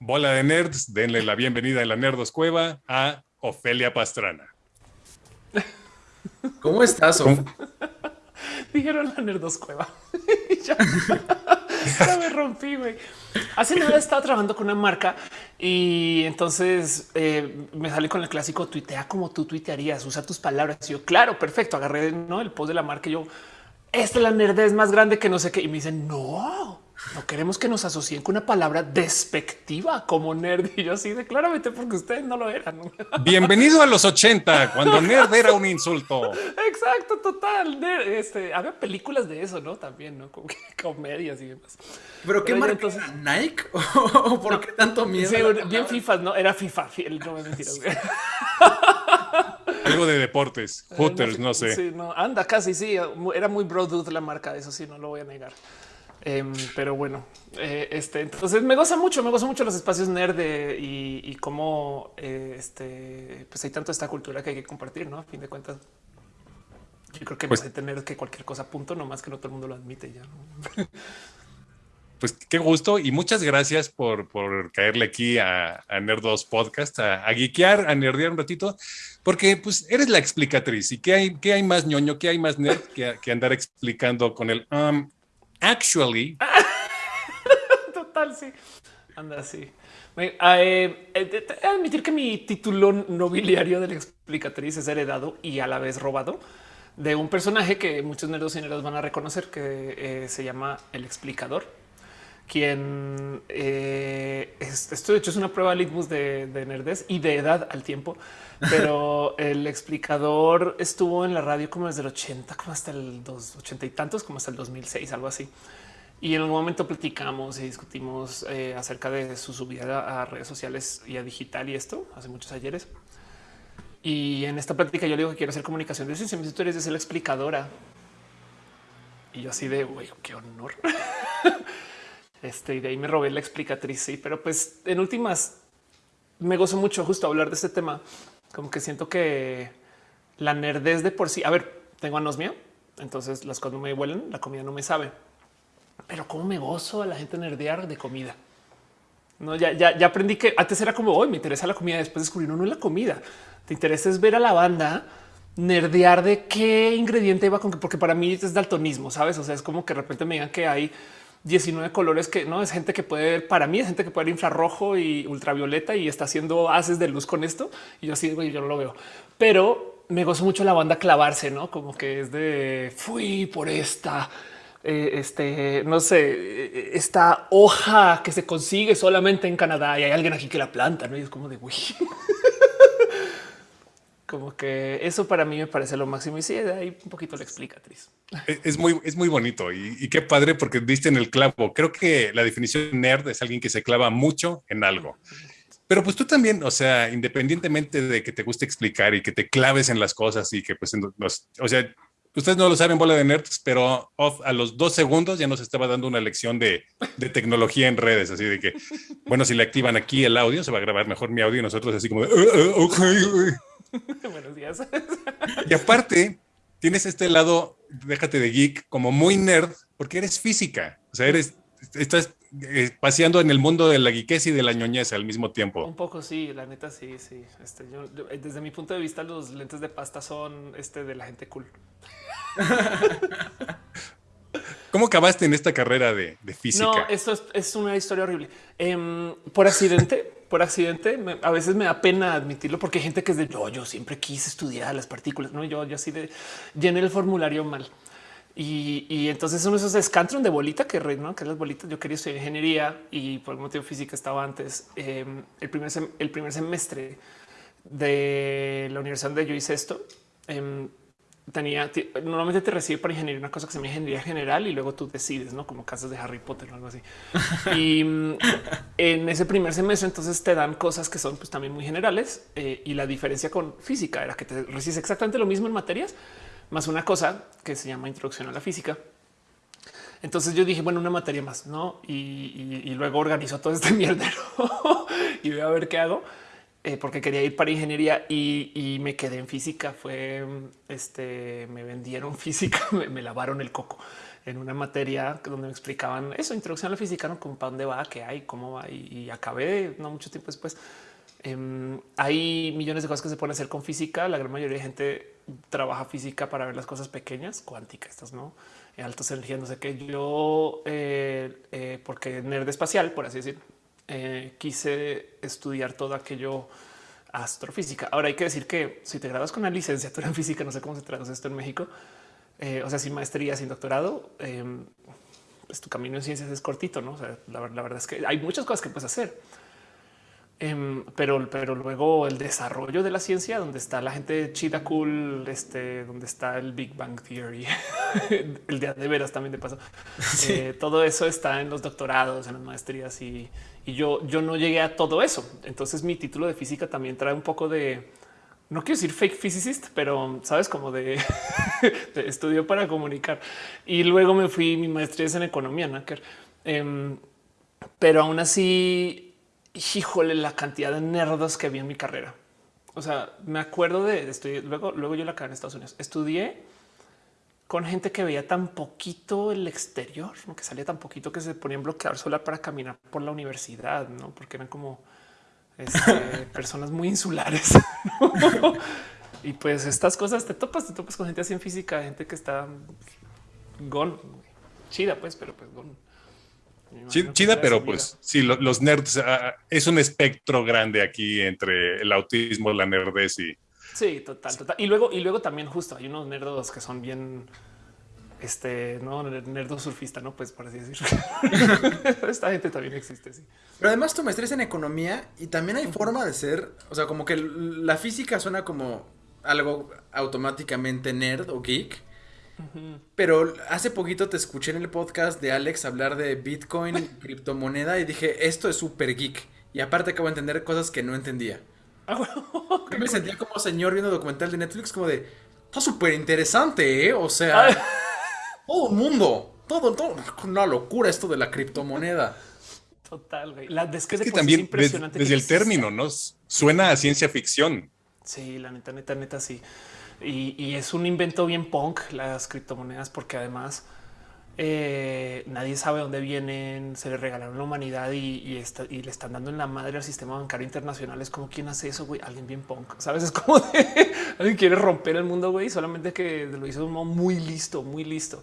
Bola de nerds, denle la bienvenida en la Nerdos Cueva a Ofelia Pastrana. ¿Cómo estás, Of? Dijeron la Nerdos Cueva. ya, me rompí, güey. Hace nada estaba trabajando con una marca y entonces eh, me sale con el clásico tuitea como tú tuitearías, usa tus palabras. Y yo, claro, perfecto. Agarré ¿no? el post de la marca y yo, esta es la nerdez más grande que no sé qué. Y me dicen, no, no queremos que nos asocien con una palabra despectiva como nerd. Y yo así de claramente porque ustedes no lo eran. Bienvenido a los 80, cuando nerd era un insulto. Exacto, total. Este, había películas de eso, ¿no? También, ¿no? Como comedias y demás. ¿Pero qué marca? Entonces, ¿Nike? ¿O por qué tanto miedo? Sí, bien FIFA, ¿no? Era FIFA. No me mentiras. Algo de deportes, Hooters, no sé. Sí, no, anda casi, sí. Era muy bro la marca, eso sí, no lo voy a negar. Em, pero bueno, eh, este, entonces me goza mucho, me goza mucho los espacios nerd y, cómo eh, este, pues hay tanto esta cultura que hay que compartir, ¿no? A fin de cuentas, yo creo que pues, hay tener que cualquier cosa punto, no más que no todo el mundo lo admite ya. Pues qué gusto y muchas gracias por, caerle aquí a, a Nerdos Podcast, a, a geekear, a nerdear un ratito, porque pues eres la explicatriz y qué hay, qué hay más ñoño, qué hay más nerd que, andar explicando con el um, Actually. Total, sí. Anda, sí. Eh, eh, admitir que mi título nobiliario de la explicatriz es heredado y a la vez robado de un personaje que muchos nerdos y nerdos van a reconocer que eh, se llama el explicador, quien esto de hecho es una prueba litmus de, de nerdez y de edad al tiempo pero el explicador estuvo en la radio como desde el 80, como hasta el 80 y tantos, como hasta el 2006, algo así. Y en algún momento platicamos y discutimos eh, acerca de su subida a redes sociales y a digital y esto hace muchos ayeres. Y en esta plática yo le digo que quiero hacer comunicación de ciencia. Mis historias de ser la explicadora. Y yo así de güey, qué honor. este y de ahí me robé la explicatriz. Sí, pero pues en últimas me gozo mucho justo hablar de este tema como que siento que la nerdez de por sí. A ver, tengo anosmia, entonces las cosas no me huelen, la comida no me sabe. Pero cómo me gozo a la gente nerdear de comida. No, ya, ya, ya aprendí que antes era como hoy me interesa la comida. Después descubrí no, no es la comida. Te interesa es ver a la banda nerdear de qué ingrediente va con qué, porque para mí es daltonismo, sabes? O sea, es como que de repente me digan que hay 19 colores que no es gente que puede ver. Para mí es gente que puede ver infrarrojo y ultravioleta y está haciendo haces de luz con esto. Y yo así, yo no lo veo, pero me gozo mucho la banda clavarse, no como que es de fui por esta, eh, este, no sé, esta hoja que se consigue solamente en Canadá y hay alguien aquí que la planta, no? Y es como de uy. como que eso para mí me parece lo máximo y sí, de ahí un poquito la explicatriz. Es muy, es muy bonito y, qué padre porque diste en el clavo. Creo que la definición nerd es alguien que se clava mucho en algo. Pero pues tú también, o sea, independientemente de que te guste explicar y que te claves en las cosas y que pues, o sea, ustedes no lo saben, bola de nerds, pero a los dos segundos ya nos estaba dando una lección de, de, tecnología en redes, así de que, bueno, si le activan aquí el audio, se va a grabar mejor mi audio y nosotros así como, de, uh, uh, Buenos días. y aparte, tienes este lado, déjate de geek, como muy nerd, porque eres física. O sea, eres, estás eh, paseando en el mundo de la geekez y de la ñoñez al mismo tiempo. Un poco, sí, la neta, sí, sí. Este, eh, desde mi punto de vista, los lentes de pasta son este de la gente cool. ¿Cómo acabaste en esta carrera de, física? No, esto es, una historia horrible. Em, por accidente, por accidente, a veces me da pena admitirlo porque hay gente que es de yo, yo siempre quise estudiar las partículas. No, yo, yo así de llené el formulario mal. Y, entonces uno de esos escantron de bolita que, ¿no? que las bolitas. Yo quería estudiar ingeniería y por el motivo física estaba antes. Em, el, primer el primer semestre de la universidad donde yo hice esto, em, tenía normalmente te recibe para ingeniería una cosa que se llama ingeniería general y luego tú decides, no como casas de Harry Potter o algo así. y mm, en ese primer semestre, entonces te dan cosas que son pues, también muy generales eh, y la diferencia con física era que te recibes exactamente lo mismo en materias, más una cosa que se llama introducción a la física. Entonces yo dije, bueno, una materia más, no? Y, luego organizo todo este mierdero y voy a ver qué hago. Eh, porque quería ir para ingeniería y, me quedé en física. Fue mm, este, me vendieron física, me, lavaron el coco en una materia donde me explicaban eso, introducción a la física, no con para dónde va, qué hay, cómo va. Y, y acabé no mucho tiempo después. Em, hay millones de cosas que se pueden hacer con física. La gran mayoría de gente trabaja física para ver las cosas pequeñas, cuánticas, estas no eh, altas energías, no sé qué. Yo, eh, eh porque nerd espacial, por así decirlo, eh, quise estudiar todo aquello astrofísica. Ahora hay que decir que si te grabas con una licenciatura en física, no sé cómo se traduce esto en México, eh, o sea, sin maestría, sin doctorado, em, pues tu camino en ciencias es cortito, no? La, verdad es que hay muchas cosas que puedes hacer. Em, pero, pero luego el desarrollo de la ciencia, donde está la gente chida cool, este, donde está el Big Bang Theory, el día de veras también de paso. Eh, todo eso está en los doctorados, en las maestrías y, y yo, yo no llegué a todo eso. Entonces mi título de física también trae un poco de, no quiero decir fake physicist, pero sabes como de, de estudio para comunicar. Y luego me fui, mi maestría en economía, Nacker. Eh, em, pero aún así, híjole, la cantidad de nerdos que había en mi carrera. O sea, me acuerdo de, estudiar, luego, luego yo la acabé en Estados Unidos. Estudié con gente que veía tan poquito el exterior, que salía tan poquito que se ponían bloqueador solar para caminar por la universidad, ¿no? porque eran como este, personas muy insulares. ¿no? y pues estas cosas te topas, te topas con gente así en física, gente que está gon chida, pues, pero pues gon. Chida, pero pues sí, los nerds ah, es un espectro grande aquí entre el autismo, la nerdez y, Sí, total, total. Y luego, y luego también justo hay unos nerdos que son bien este no nerdo surfista, no pues por así decirlo. Esta gente también existe. Sí. Pero además tu maestría es en economía y también hay forma de ser. O sea, como que la física suena como algo automáticamente nerd o geek. Pero hace poquito te escuché en el podcast de Alex hablar de Bitcoin, criptomoneda y dije esto es súper geek. Y aparte acabo de entender cosas que no entendía. Ah, me sentía como señor viendo documental de Netflix, como de. Está súper interesante, ¿eh? O sea. Ah. Todo el mundo. Todo, todo. Una locura esto de la criptomoneda. Total, güey. La, es que, es que también, impresionante desde el término, ¿no? Suena a ciencia ficción. Sí, la neta, neta, neta, sí. Y, es un invento bien punk las criptomonedas, porque además eh, nadie sabe dónde vienen, se le regalaron la humanidad y, le están dando en la madre al sistema bancario internacional. Es como quién hace eso, güey, alguien bien punk, sabes? Es como alguien quiere romper el mundo, güey, solamente que lo hizo de un modo muy listo, muy listo.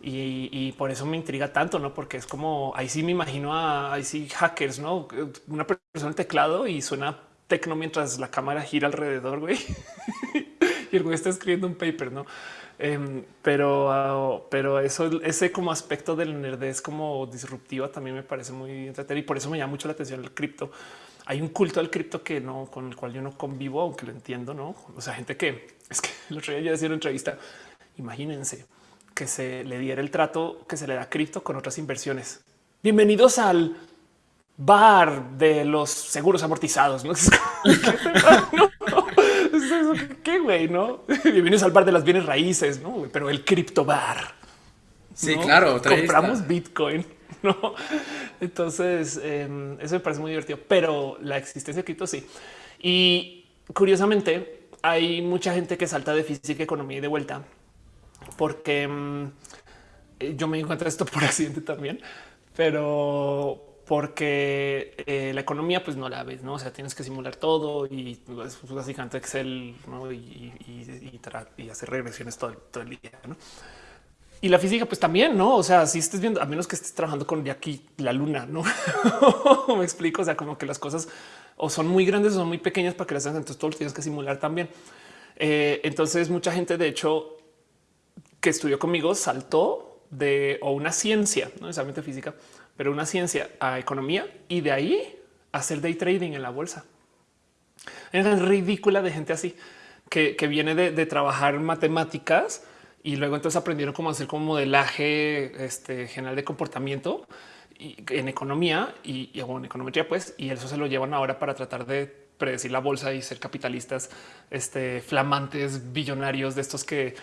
Y, por eso me intriga tanto, no? Porque es como ahí sí me imagino a ahí sí hackers, no una persona en teclado y suena tecno mientras la cámara gira alrededor, güey, y el güey está escribiendo un paper, no? Em, pero, ah, pero eso, ese como aspecto del nerdez como disruptiva también me parece muy entretenido y por eso me llama mucho la atención el cripto. Hay un culto al cripto que no con el cual yo no convivo, aunque lo entiendo, no? O sea, gente que es que el otro día yo decía en una entrevista. Imagínense que se le diera el trato que se le da cripto con otras inversiones. Bienvenidos al bar de los seguros amortizados. ¿no? güey, ¿no? Bienvenidos al bar de las bienes raíces, ¿no? Pero el cripto bar Sí, claro. Compramos. Bitcoin, ¿no? Entonces, em, eso me parece muy divertido, pero la existencia de cripto sí. Y curiosamente, hay mucha gente que salta de física, economía y de vuelta, porque em, eh, yo me encuentro esto por accidente también, pero porque eh, la economía pues no la ves, no? O sea, tienes que simular todo y pues, pues básicamente Excel ¿no? y, hacer regresiones todo, el día. ¿no? Y la física, pues también, no? O sea, si estés viendo, a menos que estés trabajando con de aquí la luna, no me explico. O sea, como que las cosas o son muy grandes o son muy pequeñas para que las hagas. Entonces todo lo tienes que simular también. Eh, entonces, mucha gente, de hecho, que estudió conmigo saltó de o una ciencia, no necesariamente física pero una ciencia a economía y de ahí hacer day trading en la bolsa. Es ridícula de gente así que, que viene de, de, trabajar matemáticas y luego entonces aprendieron cómo hacer como modelaje este, general de comportamiento en economía y, en econometría, pues, y eso se lo llevan ahora para tratar de predecir la bolsa y ser capitalistas este, flamantes, billonarios de estos que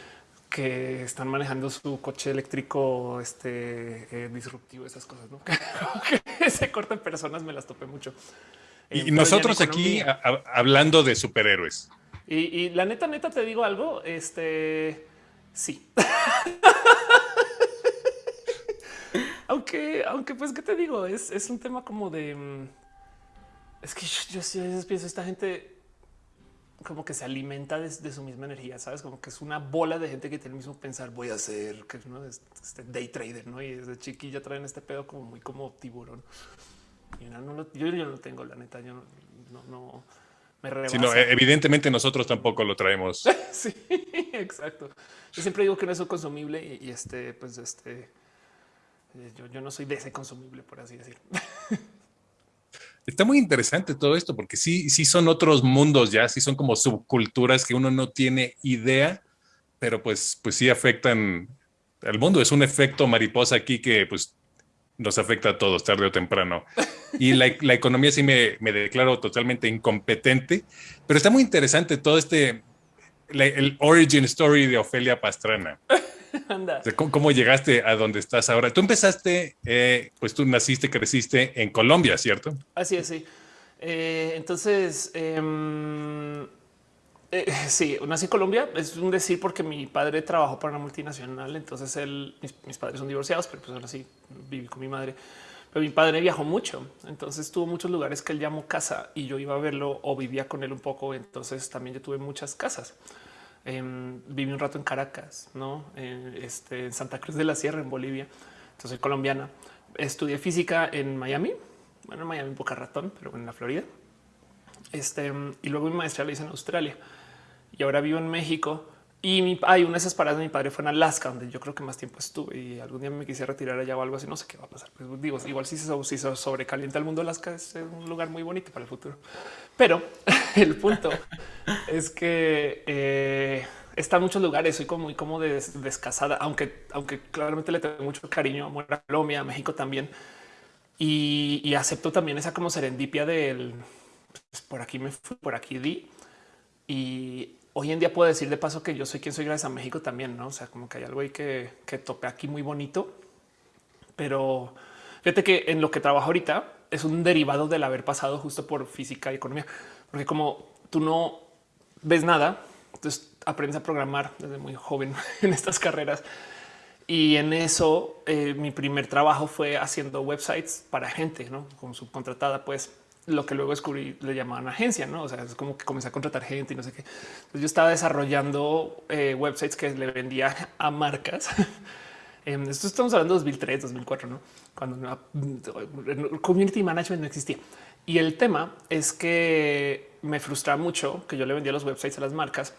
que están manejando su coche eléctrico este eh, disruptivo, esas cosas ¿no? que se cortan personas, me las topé mucho. Y nosotros aquí hablando de superhéroes. Y, la neta, neta, te digo algo, este sí. aunque, aunque pues, ¿qué te digo? Es, es un tema como de... Mm, es que yo, yo, yo, yo pienso, esta gente como que se alimenta de, su misma energía, sabes? Como que es una bola de gente que tiene el mismo pensar, voy a ser que ¿no? este day trader, ¿no? Y desde chiquilla traen este pedo como muy como tiburón. Y no, no lo, yo, yo, no lo tengo, la neta, yo no, no, me rebasa. Sí, e, evidentemente nosotros tampoco lo traemos. sí, exacto. Yo siempre digo que no es un consumible y, y este, pues este, yo, yo no soy de ese consumible, por así decirlo. Está muy interesante todo esto porque sí, sí son otros mundos ya, sí son como subculturas que uno no tiene idea, pero pues, pues sí afectan al mundo. Es un efecto mariposa aquí que pues nos afecta a todos tarde o temprano. Y la, la economía sí me, me, declaro totalmente incompetente, pero está muy interesante todo este, el origin story de Ofelia Pastrana. ¿Cómo, llegaste a donde estás ahora? Tú empezaste, eh, pues tú naciste, creciste en Colombia, ¿cierto? Así es, sí. Eh, entonces, em, eh, sí, nací en Colombia. Es un decir porque mi padre trabajó para una multinacional. Entonces, él, mis, padres son divorciados, pero pues ahora sí viví con mi madre. Pero mi padre viajó mucho, entonces tuvo muchos lugares que él llamó casa y yo iba a verlo o vivía con él un poco. Entonces también yo tuve muchas casas. Em, viví un rato en Caracas, no este, en Santa Cruz de la Sierra, en Bolivia. Entonces soy colombiana. Estudié física en Miami, bueno, en Miami un poco ratón, pero en la Florida. Este, y luego mi maestría la hice en Australia y ahora vivo en México. Y mi, hay una de esas paradas de mi padre fue en Alaska, donde yo creo que más tiempo estuve y algún día me quisiera retirar allá o algo así. No sé qué va a pasar. Pues digo, igual si se, si se sobrecalienta el mundo, Alaska es un lugar muy bonito para el futuro. Pero el punto es que eh, está en muchos lugares. Soy como muy como descasada, aunque, aunque claramente le tengo mucho cariño, amor a Colombia, a México también. Y, y, acepto también esa como serendipia del pues, por aquí me fui, por aquí di. Y hoy en día puedo decir de paso que yo soy quien soy gracias a México también, no? O sea, como que hay algo ahí que, que aquí muy bonito, pero fíjate que en lo que trabajo ahorita es un derivado del haber pasado justo por física y economía, porque como tú no ves nada, entonces aprendes a programar desde muy joven en estas carreras. Y en eso eh, mi primer trabajo fue haciendo websites para gente, no como subcontratada, pues lo que luego descubrí le llamaban agencia, no? O sea, es como que comencé a contratar gente y no sé qué. Entonces yo estaba desarrollando eh, websites que le vendía a marcas. Esto estamos hablando de 2003, 2004, no? Cuando community management no existía. Y el tema es que me frustra mucho que yo le vendía los websites a las marcas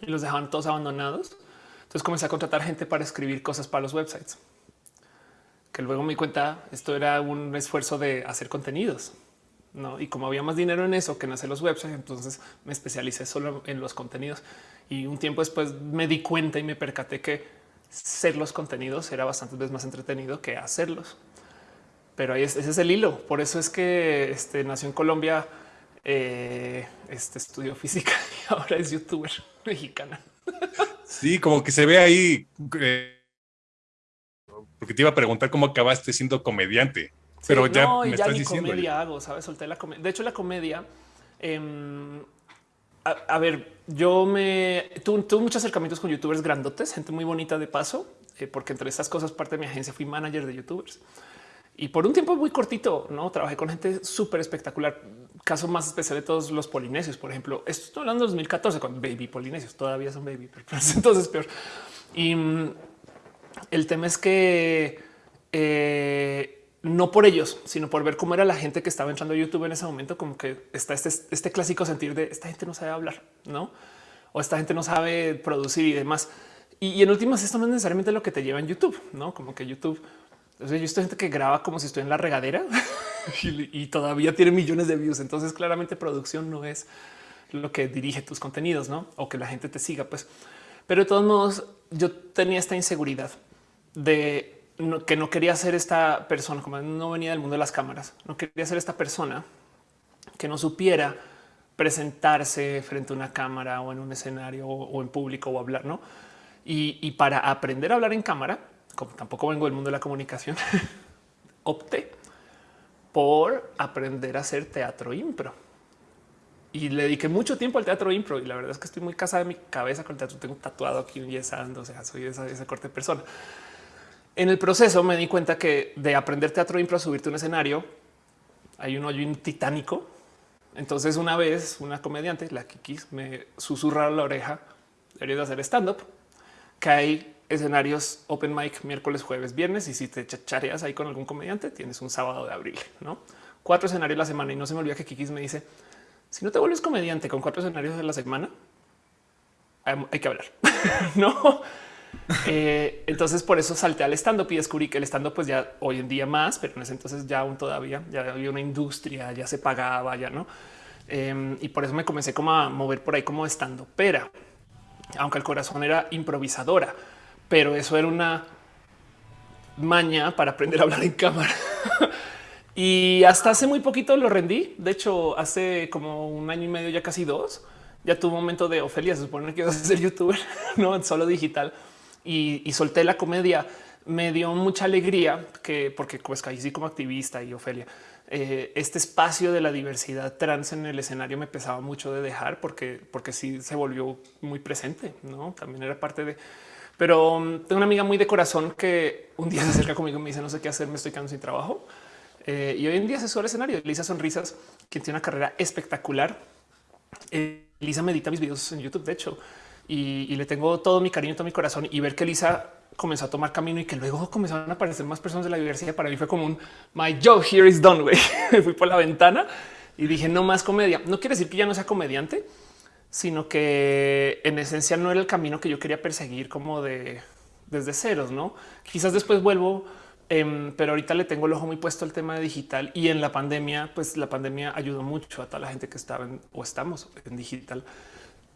y los dejaban todos abandonados. Entonces comencé a contratar gente para escribir cosas para los websites. Que luego me di cuenta esto era un esfuerzo de hacer contenidos. ¿No? Y como había más dinero en eso que en hacer los websites, entonces me especialicé solo en los contenidos. Y un tiempo después me di cuenta y me percaté que ser los contenidos era bastante veces más entretenido que hacerlos. Pero ahí ese es el hilo. Por eso es que este, nació en Colombia, eh, este estudió física y ahora es youtuber mexicana. Sí, como que se ve ahí. Eh, porque te iba a preguntar cómo acabaste siendo comediante pero ya no, me ya estás ni comedia hago, sabes, solté la comedia. De hecho, la comedia, em, a, ver, yo me tuve, muchos acercamientos con youtubers grandotes, gente muy bonita de paso, eh, porque entre estas cosas, parte de mi agencia fui manager de youtubers y por un tiempo muy cortito, no trabajé con gente súper espectacular. Caso más especial de todos los polinesios, por ejemplo, estoy hablando de 2014 con baby polinesios, todavía son baby, pero entonces peor. Y mm, el tema es que eh, no por ellos, sino por ver cómo era la gente que estaba entrando a YouTube en ese momento, como que está este, este clásico sentir de esta gente no sabe hablar, no? O esta gente no sabe producir y demás. Y, en últimas, esto no es necesariamente lo que te lleva en YouTube, no? Como que YouTube, sea, yo estoy gente que graba como si estoy en la regadera y, todavía tiene millones de views. Entonces, claramente, producción no es lo que dirige tus contenidos, no? O que la gente te siga, pues. Pero de todos modos, yo tenía esta inseguridad de que no quería ser esta persona, como no venía del mundo de las cámaras, no quería ser esta persona que no supiera presentarse frente a una cámara o en un escenario o, en público o hablar, ¿no? Y, para aprender a hablar en cámara, como tampoco vengo del mundo de la comunicación, opté por aprender a hacer teatro impro. Y le dediqué mucho tiempo al teatro impro y la verdad es que estoy muy casada de mi cabeza con el teatro. Tengo tatuado aquí un yesando, o sea, soy esa, esa corte de persona. En el proceso me di cuenta que de aprender teatro impro a subirte un escenario, hay un hoyo titánico. Entonces una vez una comediante, la Kikis, me susurra la oreja, deberías hacer stand-up, que hay escenarios open mic miércoles, jueves, viernes y si te chachareas ahí con algún comediante tienes un sábado de abril, ¿no? Cuatro escenarios la semana y no se me olvida que Kikis me dice, si no te vuelves comediante con cuatro escenarios de la semana, hay que hablar, ¿no? Eh, entonces por eso salté al stand up y descubrí que el stand up pues ya hoy en día más, pero en ese entonces ya aún todavía ya había una industria, ya se pagaba, ya no. Em, y por eso me comencé como a mover por ahí como estando pera, aunque el corazón era improvisadora, pero eso era una maña para aprender a hablar en cámara. y hasta hace muy poquito lo rendí. De hecho, hace como un año y medio, ya casi dos, ya tuvo un momento de Ofelia. Se supone que ibas a ser youtuber, no solo digital y, solté la comedia, me dio mucha alegría que porque pues caí como activista y Ofelia, eh, este espacio de la diversidad trans en el escenario me pesaba mucho de dejar porque, porque sí se volvió muy presente, no también era parte de. Pero um, tengo una amiga muy de corazón que un día se acerca conmigo y me dice no sé qué hacer, me estoy quedando sin trabajo. Eh, y hoy en día se sube al escenario. Lisa Sonrisas, quien tiene una carrera espectacular. Eh, Lisa medita mis videos en YouTube. De hecho, y, le tengo todo mi cariño, todo mi corazón y ver que Lisa comenzó a tomar camino y que luego comenzaron a aparecer más personas de la diversidad. Para mí fue como un my job here is done. Me fui por la ventana y dije no más comedia. No quiere decir que ya no sea comediante, sino que en esencia no era el camino que yo quería perseguir como de desde ceros. No, quizás después vuelvo, em, pero ahorita le tengo el ojo muy puesto al tema de digital y en la pandemia, pues la pandemia ayudó mucho a toda la gente que estaba en, o estamos en digital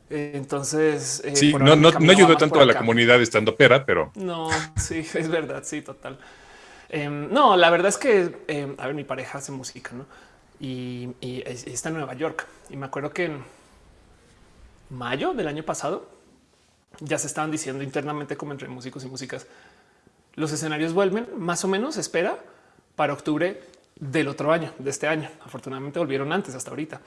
entonces, eh, sí, no, no, ayudó tanto a la comunidad estando pera, pero no, sí, es verdad. Sí, total. Em, no, la verdad es que em, a ver, mi pareja hace música ¿no? y, está en Nueva York. Y me acuerdo que en mayo del año pasado ya se estaban diciendo internamente, como entre músicos y músicas, los escenarios vuelven más o menos, espera para octubre del otro año, de este año. Afortunadamente volvieron antes, hasta ahorita.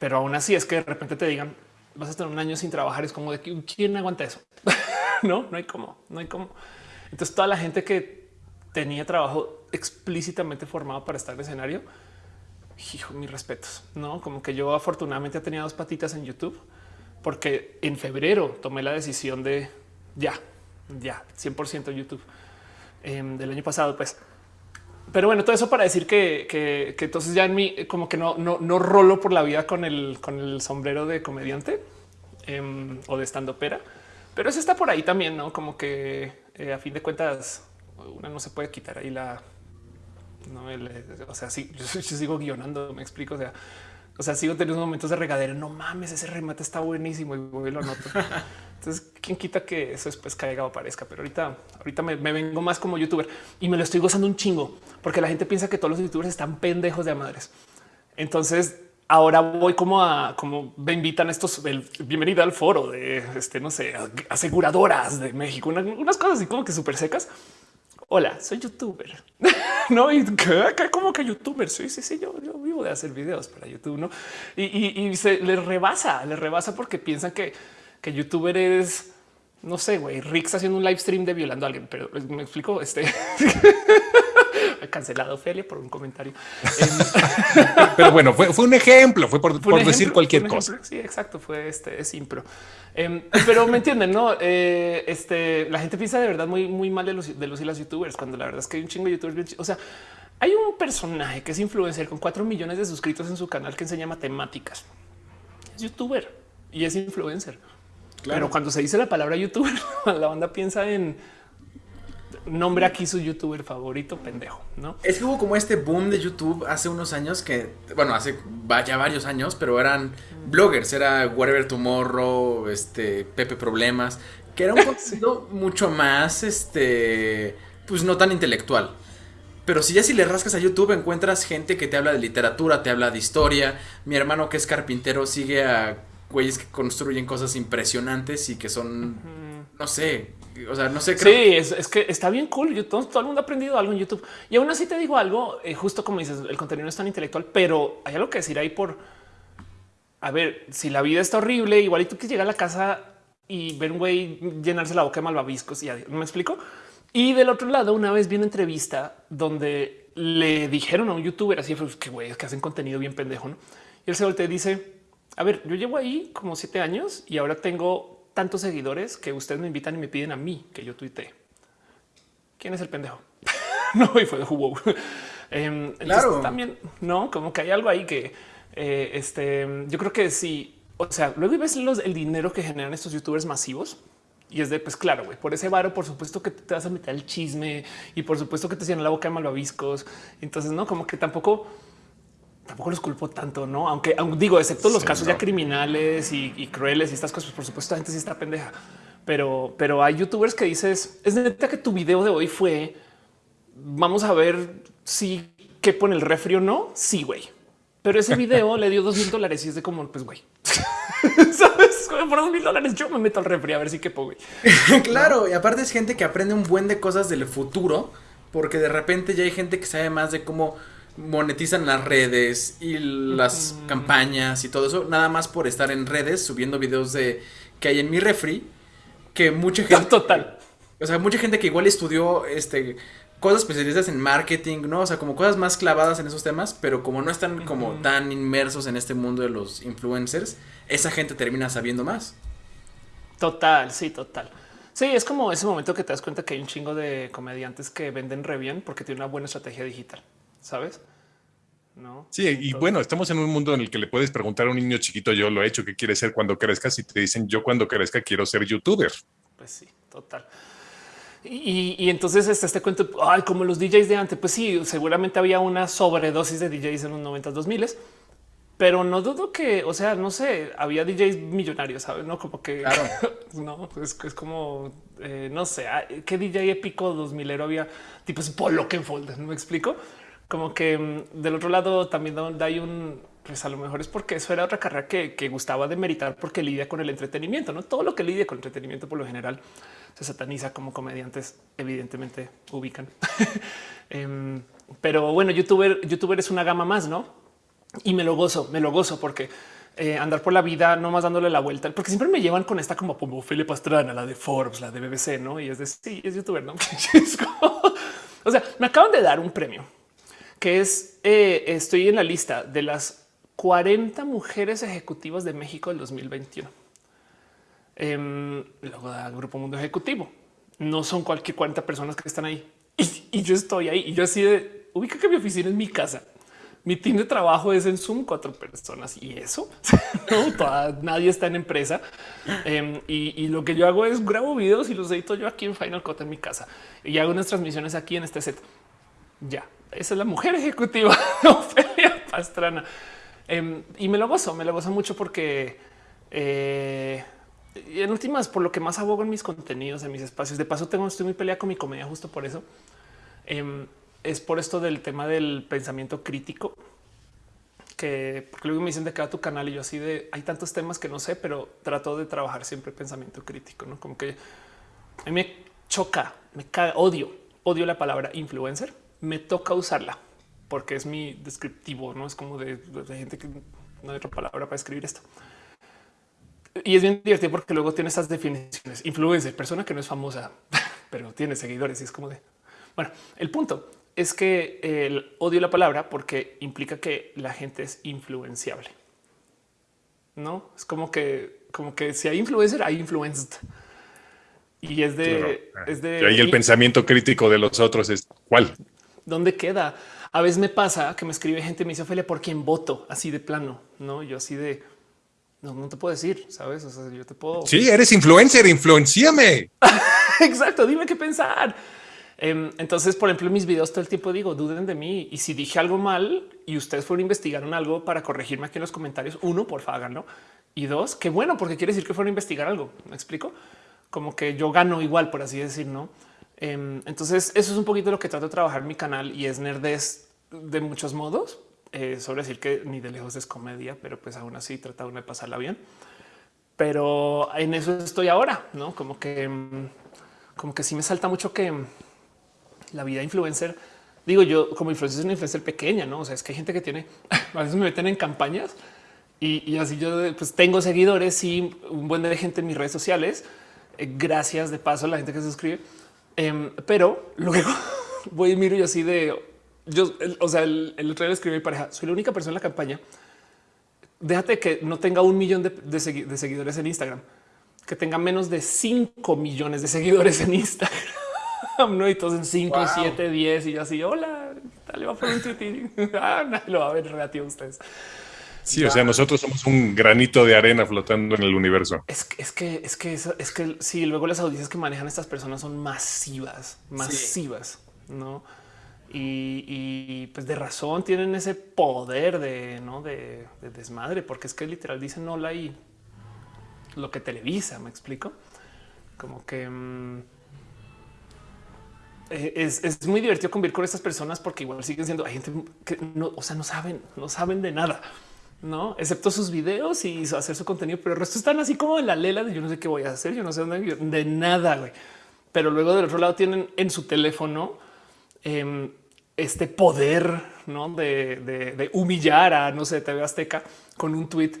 Pero aún así es que de repente te digan vas a estar un año sin trabajar. Es como de que quién aguanta eso. no, no hay cómo, no hay cómo. Entonces, toda la gente que tenía trabajo explícitamente formado para estar en escenario, hijo, mis respetos. No como que yo afortunadamente tenía dos patitas en YouTube porque en febrero tomé la decisión de ya, ya 100% YouTube em, del año pasado. Pues pero bueno, todo eso para decir que, entonces ya en mí como que no, no, no rolo por la vida con el, con el sombrero de comediante em, o de estando pera, pero eso está por ahí también, no como que eh, a fin de cuentas una no se puede quitar ahí la, no, o sea, sí, yo, sigo guionando, me explico, o sea, o sea, sigo teniendo momentos de regadera. No mames, ese remate está buenísimo y voy lo noto. Entonces, quién quita que eso después caiga o aparezca, pero ahorita, ahorita me, vengo más como youtuber y me lo estoy gozando un chingo porque la gente piensa que todos los youtubers están pendejos de madres. Entonces, ahora voy como a como me invitan estos el, bienvenida al foro de este, no sé, aseguradoras de México, unas cosas así como que súper secas hola, soy youtuber. no, y como que youtuber. Sí, sí, sí, yo, vivo de hacer videos para YouTube, no? Y, se les rebasa, les rebasa porque piensan que, que youtuber es, no sé, güey, Rix haciendo un live stream de violando a alguien, pero me explico. Este cancelado Ophelia por un comentario. Pero bueno, fue, un ejemplo, fue por, decir cualquier cosa. Sí, exacto, fue este es impro. Em, pero me entienden, no? Eh, este la gente piensa de verdad muy, muy mal de los, de los y las youtubers, cuando la verdad es que hay un chingo de youtubers. O sea, hay un personaje que es influencer con cuatro millones de suscritos en su canal que enseña matemáticas. Es youtuber y es influencer. Pero cuando se dice la palabra youtuber, la banda piensa en nombre aquí su youtuber favorito, pendejo, ¿no? Es que hubo como este boom de YouTube hace unos años que, bueno, hace ya varios años, pero eran bloggers, era Whatever Tomorrow, este, Pepe Problemas, que era un contenido mucho más, este, pues no tan intelectual. Pero si ya si le rascas a YouTube encuentras gente que te habla de literatura, te habla de historia. Mi hermano que es carpintero sigue a güeyes que construyen cosas impresionantes y que son, no sé, o sea, no sé. Creo... Sí, es, que está bien cool. Yo, todo, el mundo ha aprendido algo en YouTube. Y aún así te digo algo, eh, justo como dices, el contenido no es tan intelectual, pero hay algo que decir ahí por, a ver, si la vida está horrible, igual y tú que llegar a la casa y ver un güey llenarse la boca de malvaviscos y me explico. Y del otro lado, una vez vi una entrevista donde le dijeron a un youtuber así, pues, que güey, que hacen contenido bien pendejo. ¿no? Y él se voltea y dice, a ver, yo llevo ahí como siete años y ahora tengo tantos seguidores que ustedes me invitan y me piden a mí que yo tuitee. ¿Quién es el pendejo? no, y fue de Hugo. Em, claro. También, no, como que hay algo ahí que eh, este, yo creo que sí. O sea, luego ves los, el dinero que generan estos youtubers masivos y es de, pues claro, güey, por ese varo, por supuesto que te vas a meter el chisme y por supuesto que te cierran la boca de malvaviscos. Entonces, no, como que tampoco, tampoco los culpo tanto, no? Aunque, digo, excepto los casos ya criminales y, crueles y estas cosas, por supuesto, la gente sí está pendeja. Pero, pero hay youtubers que dices, es neta que tu video de hoy fue, vamos a ver si que pone el refri o no. Sí, güey. Pero ese video le dio dos mil dólares y es de como, pues, güey, sabes, por dos mil dólares yo me meto al refri a ver si quepo, güey. claro, y aparte es gente que aprende un buen de cosas del futuro, porque de repente ya hay gente que sabe más de cómo monetizan las redes y las campañas y todo eso, nada más por estar en redes subiendo videos de que hay en mi refri, que mucha gente... Total. O sea, mucha gente que igual estudió este cosas especialistas en marketing, ¿no? O sea, como cosas más clavadas en esos temas, pero como no están como tan inmersos en este mundo de los influencers, esa gente termina sabiendo más. Total, sí, total. Sí, es como ese momento que te das cuenta que hay un chingo de comediantes que venden re bien porque tienen una buena estrategia digital, ¿sabes? ¿No? Sí, y bueno, estamos en un mundo en el que le puedes preguntar a un niño chiquito, yo lo he hecho, ¿qué quieres ser cuando crezcas? Y te dicen, yo cuando crezca quiero ser youtuber. Pues sí, total. Y, entonces este, este cuento, ay, como los DJs de antes, pues sí, seguramente había una sobredosis de DJs en los 90 2000 pero no dudo que, o sea, no sé, había DJs millonarios, ¿sabes? No como que, claro. no, es, es como, eh, no sé, ah, qué DJ épico 2000 ero había, tipo es Polo Kenfold, ¿no me explico? Como que mm, del otro lado también hay un, pues a lo mejor es porque eso era otra carrera que, que gustaba de meritar porque lidia con el entretenimiento, no todo lo que lidia con entretenimiento por lo general se sataniza como comediantes, evidentemente ubican. Em, pero bueno, youtuber, youtuber es una gama más, no? Y me lo gozo, me lo gozo porque eh, andar por la vida no más dándole la vuelta, porque siempre me llevan con esta como como Felipe Pastrana, la de Forbes, la de BBC, no? Y es de sí, es youtuber, no? o sea, me acaban de dar un premio que es eh, estoy en la lista de las 40 mujeres ejecutivas de México del 2021. Eh, luego da Grupo Mundo Ejecutivo. No son cualquier 40 personas que están ahí. Y, yo estoy ahí y yo así de ubica que mi oficina es mi casa. Mi team de trabajo es en Zoom cuatro personas y eso no, nadie está en empresa. Em, y, lo que yo hago es grabo videos y los edito yo aquí en Final Cut en mi casa y hago unas transmisiones aquí en este set. Ya, esa es la mujer ejecutiva Ofelia Pastrana. Em, y me lo gozo, me lo gozo mucho porque eh, en últimas, por lo que más abogo en mis contenidos, en mis espacios. De paso, tengo, estoy muy peleada con mi comedia justo por eso. Em, es por esto del tema del pensamiento crítico, que luego me dicen de cada tu canal y yo así de hay tantos temas que no sé, pero trato de trabajar siempre pensamiento crítico, no como que a mí me choca, me caga, odio, odio la palabra influencer, me toca usarla porque es mi descriptivo, no es como de, de gente que no hay otra palabra para escribir esto. Y es bien divertido porque luego tiene estas definiciones. Influencer, persona que no es famosa, pero tiene seguidores y es como de... Bueno, el punto es que el odio la palabra porque implica que la gente es influenciable. No es como que, como que si hay influencer, hay influenced. Y es de, es de. Y ahí el pensamiento crítico de los otros es cuál. ¿Dónde queda? A veces me pasa que me escribe gente y me dice, Ophelia, ¿por quién voto? Así de plano, no? Yo así de no, no te puedo decir, sabes? O sea, yo te puedo. Sí, eres influencer, influenciame. Exacto, dime qué pensar. Em, entonces, por ejemplo, en mis videos todo el tiempo digo, duden de mí. Y si dije algo mal y ustedes fueron investigaron algo para corregirme aquí en los comentarios, uno, por favor, háganlo. Y dos, qué bueno, porque quiere decir que fueron a investigar algo. Me explico como que yo gano igual, por así decir, no? Em, entonces, eso es un poquito lo que trato de trabajar en mi canal y es nerdez de muchos modos, eh, sobre decir que ni de lejos es comedia, pero pues aún así trata de pasarla bien. Pero en eso estoy ahora, no como que, mm, como que sí me salta mucho que la vida influencer, digo yo como influencer es una influencer pequeña, no? O sea, es que hay gente que tiene, a veces me meten en campañas y, así yo pues tengo seguidores y un buen de gente en mis redes sociales. Eh, gracias de paso a la gente que se suscribe Em, pero luego voy y miro y así de yo, o sea, el, el otro día le escribí a mi pareja, soy la única persona en la campaña. Déjate que no tenga un millón de, de seguidores en Instagram, que tenga menos de 5 millones de seguidores en Instagram. no, y todos en 5, 7, 10 y así, hola, dale, va por un tweet ah, nadie lo va a ver relativo a ustedes. Sí, o sea, nosotros somos un granito de arena flotando en el universo. Es que, es que, es que, es que sí, luego las audiencias que manejan estas personas son masivas, masivas, ¿no? Y, pues de razón tienen ese poder de, ¿no? de, desmadre, porque es que literal dicen hola y lo que televisa, me explico. Como que mm, eh, es, muy divertido convivir con estas personas porque igual siguen siendo hay gente que no, o sea, no saben, no saben de nada, no excepto sus videos y hacer su contenido, pero el resto están así como en la lela de yo no sé qué voy a hacer, yo no sé dónde, de nada, güey. Pero luego del otro lado tienen en su teléfono em, este poder ¿no? de, humillar a, no sé, TV Azteca con un tweet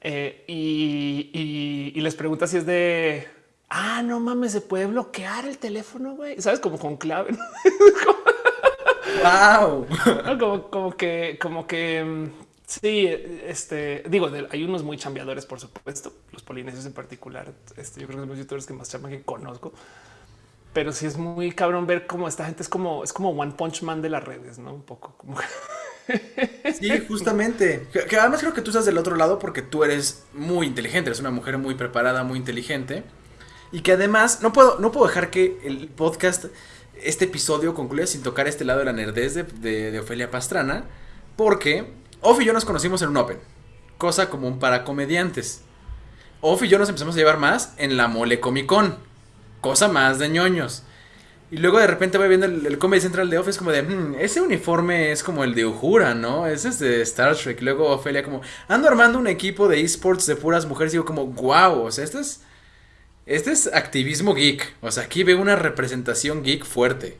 eh, y, les pregunta si es de, ah, no mames, se puede bloquear el teléfono, güey, sabes, como con clave. wow. como, como que, como que mm, sí, este digo, hay unos muy chambeadores, por supuesto, los polinesios en particular. Este, yo creo que son los youtubers que más chaman que conozco pero sí es muy cabrón ver cómo esta gente es como es como One Punch Man de las redes, no un poco como. Sí, justamente. Que, además creo que tú estás del otro lado porque tú eres muy inteligente, eres una mujer muy preparada, muy inteligente. Y que además no puedo, no puedo dejar que el podcast, este episodio concluya sin tocar este lado de la nerdez de, de, Ofelia Pastrana. Porque Off y yo nos conocimos en un Open, cosa común para comediantes. Off y yo nos empezamos a llevar más en la Mole Comic Con cosa más de ñoños. Y luego de repente voy viendo el, Comedy Central de Office como de, hmm, ese uniforme es como el de Uhura, ¿no? Ese es de Star Trek. luego Ofelia como, ando armando un equipo de esports de puras mujeres. Y digo como, wow, o sea, esto es, este es activismo geek. O sea, aquí veo una representación geek fuerte.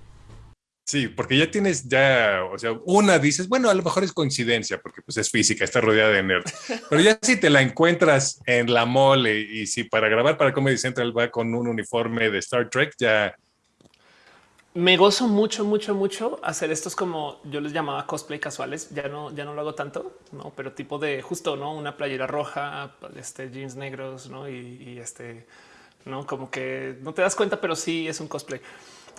Sí, porque ya tienes ya, o sea, una dices, bueno, a lo mejor es coincidencia, porque pues es física, está rodeada de nerds. Pero ya si te la encuentras en la mole y si para grabar para Comedy Central va con un uniforme de Star Trek, ya. Me gozo mucho, mucho, mucho hacer estos como yo les llamaba cosplay casuales. Ya no, ya no lo hago tanto, no, pero tipo de justo, no una playera roja, este jeans negros, no y, y este, no como que no te das cuenta, pero sí es un cosplay.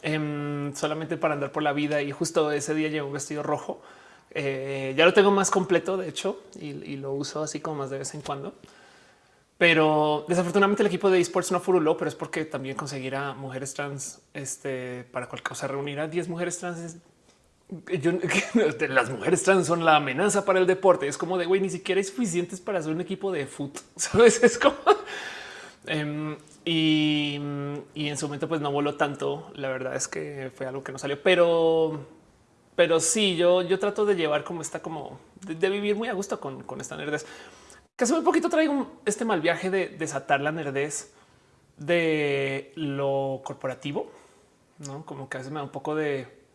Em, solamente para andar por la vida. Y justo ese día llevo un vestido rojo. Eh, ya lo tengo más completo, de hecho, y, lo uso así como más de vez en cuando. Pero desafortunadamente el equipo de esports no furuló, pero es porque también conseguir a mujeres trans este, para cualquier cosa, reunir a 10 mujeres trans. las mujeres trans son la amenaza para el deporte. Es como de güey, ni siquiera hay suficientes para hacer un equipo de foot. Sabes? Es como em, y, en su momento pues no voló tanto. La verdad es que fue algo que no salió, pero, pero sí, yo, yo trato de llevar como está como de, vivir muy a gusto con, con esta nerdez. Que hace muy poquito traigo este mal viaje de desatar la nerdez de lo corporativo, no como que a veces me da un poco de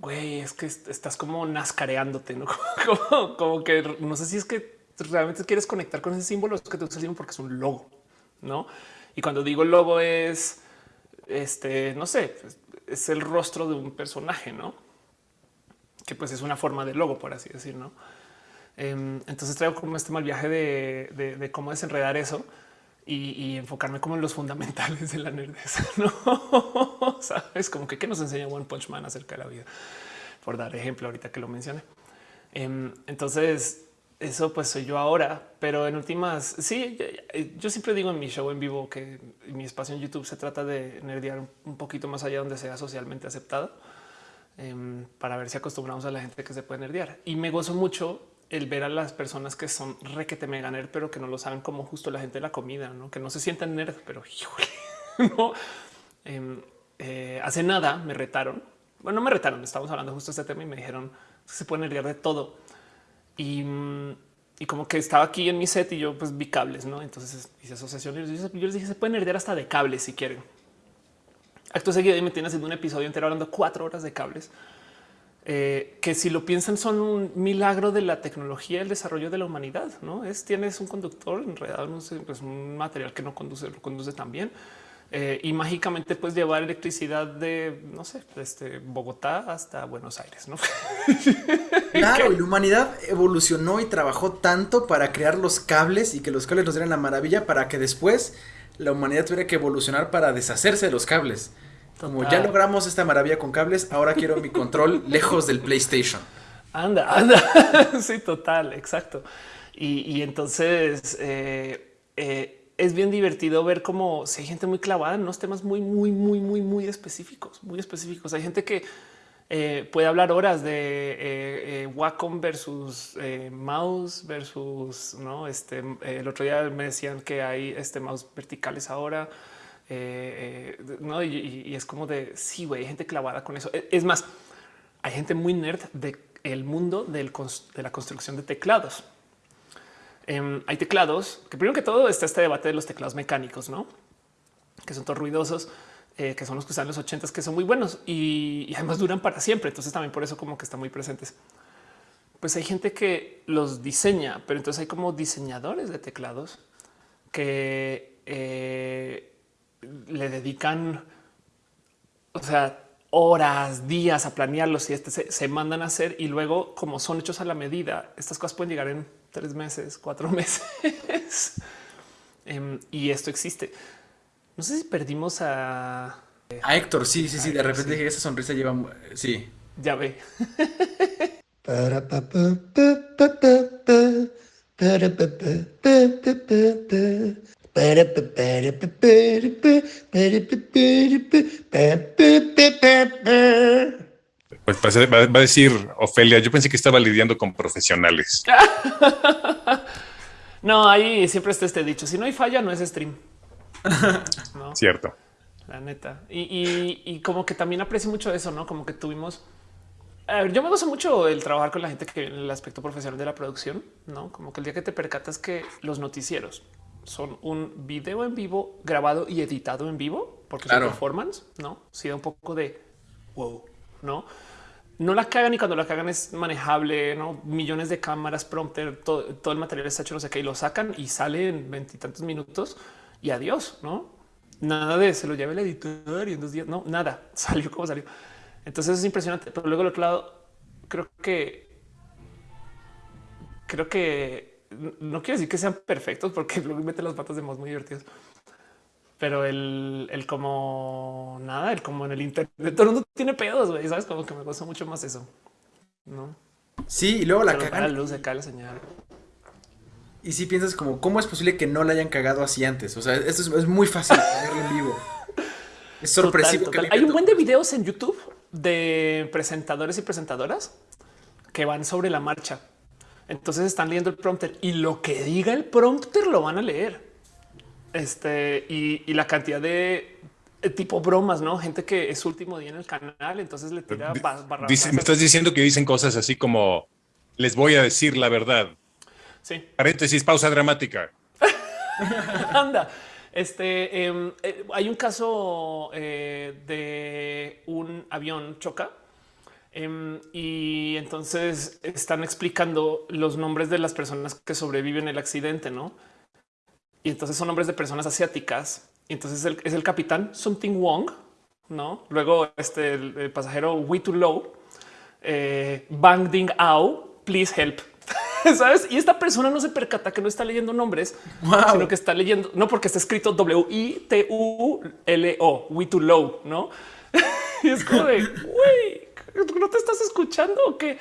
güey, es que estás como nascareándote, no como, como, que no sé si es que realmente quieres conectar con ese símbolo, es que te usas porque es un logo, no? Y cuando digo el logo es este, no sé, es el rostro de un personaje, no? Que pues es una forma de logo, por así decir, no? Em, entonces traigo como este mal viaje de, cómo desenredar eso y, enfocarme como en los fundamentales de la nerdeza, no sabes como que qué nos enseña One Punch Man acerca de la vida, por dar ejemplo ahorita que lo mencioné. Em, entonces eso pues soy yo ahora, pero en últimas, sí, yo siempre digo en mi show en vivo que mi espacio en YouTube se trata de nerdear un poquito más allá donde sea socialmente aceptado em, para ver si acostumbramos a la gente que se puede nerdear. Y me gozo mucho el ver a las personas que son requete mega nerd, pero que no lo saben como justo la gente de la comida, ¿no? que no se sientan nerd, pero no. Em, eh, hace nada me retaron. Bueno, no me retaron, estábamos hablando justo de este tema y me dijeron se puede nerdear de todo y, como que estaba aquí en mi set y yo pues vi cables, ¿no? Entonces hice asociación y yo, les dije, se pueden heredar hasta de cables si quieren. Acto seguido y me tiene haciendo un episodio entero hablando cuatro horas de cables. Eh, que si lo piensan son un milagro de la tecnología, el desarrollo de la humanidad. No es tienes un conductor enredado en un, pues, un material que no conduce, lo conduce también, eh, y mágicamente puedes llevar electricidad de, no sé, este Bogotá hasta Buenos Aires, ¿no? Claro, y la humanidad evolucionó y trabajó tanto para crear los cables y que los cables nos dieran la maravilla para que después la humanidad tuviera que evolucionar para deshacerse de los cables. Como ya logramos esta maravilla con cables, ahora quiero mi control lejos del PlayStation. Anda, anda. sí, total, exacto. Y, entonces eh, eh, es bien divertido ver cómo si hay gente muy clavada en unos temas muy, muy, muy, muy, muy específicos, muy específicos. Hay gente que eh, puede hablar horas de eh, eh, Wacom versus mouse versus no. Este el otro día me decían que hay este mouse verticales ahora. no, y, es como de sí, güey, hay gente clavada con eso. E, es más, hay gente muy nerd del mundo del, de la construcción de teclados. Em, hay teclados que primero que todo está este debate de los teclados mecánicos, no que son todos ruidosos, eh, que son los que usan los ochentas, que son muy buenos y, además duran para siempre. Entonces también por eso como que están muy presentes. Pues hay gente que los diseña, pero entonces hay como diseñadores de teclados que eh, le dedican, o sea, horas, días a planearlos y este se, se, mandan a hacer y luego como son hechos a la medida, estas cosas pueden llegar en tres meses, cuatro meses. Em, y esto existe. No sé si perdimos a... A Héctor, sí, sí, sí. De repente sí. esa sonrisa lleva... Sí. Ya ve. Pues va, a decir Ofelia, yo pensé que estaba lidiando con profesionales. no, ahí siempre está este dicho, si no hay falla no es stream. Cierto. La neta. Y, como que también aprecio mucho eso, ¿no? Como que tuvimos... A ver, yo me gozo mucho el trabajar con la gente que viene en el aspecto profesional de la producción, ¿no? Como que el día que te percatas que los noticieros son un video en vivo grabado y editado en vivo, porque es un performance, ¿no? Si da un poco de wow, ¿no? No la cagan y cuando la cagan es manejable, no millones de cámaras, prompter, todo, el material está hecho, no sé qué, y lo sacan y sale en veintitantos minutos y adiós, no? Nada de se lo lleve el editor y en dos días, no, nada, salió como salió. Entonces es impresionante, pero luego al otro lado, creo que creo que no quiero decir que sean perfectos porque luego mete las patas de modos muy divertidos, pero el, el, como nada, el como en el internet, todo el mundo tiene pedos, güey, sabes, como que me gusta mucho más eso, no? Sí, y luego la cagan. La luz de la señal. Y si piensas como, ¿cómo es posible que no la hayan cagado así antes? O sea, esto es, muy fácil verlo en vivo. Es sorpresivo. Hay un buen de videos en YouTube de presentadores y presentadoras que van sobre la marcha. Entonces están leyendo el prompter y lo que diga el prompter lo van a leer. Este y, la cantidad de eh, tipo bromas, no gente que es último día en el canal, entonces le tira Dice, Me estás diciendo que dicen cosas así como les voy a decir la verdad. Sí. Paréntesis, pausa dramática. Anda. Este em, eh, hay un caso eh, de un avión choca em, y entonces están explicando los nombres de las personas que sobreviven el accidente, no? Y entonces son nombres de personas asiáticas. Y entonces es el capitán Something Wong, no? Luego este el, pasajero We Too Low, eh, Bang Ding Ao, please help. Sabes? Y esta persona no se percata que no está leyendo nombres, sino que está leyendo, no porque está escrito W I T U L O, We Too Low, no? y es como de güey, no te estás escuchando o qué?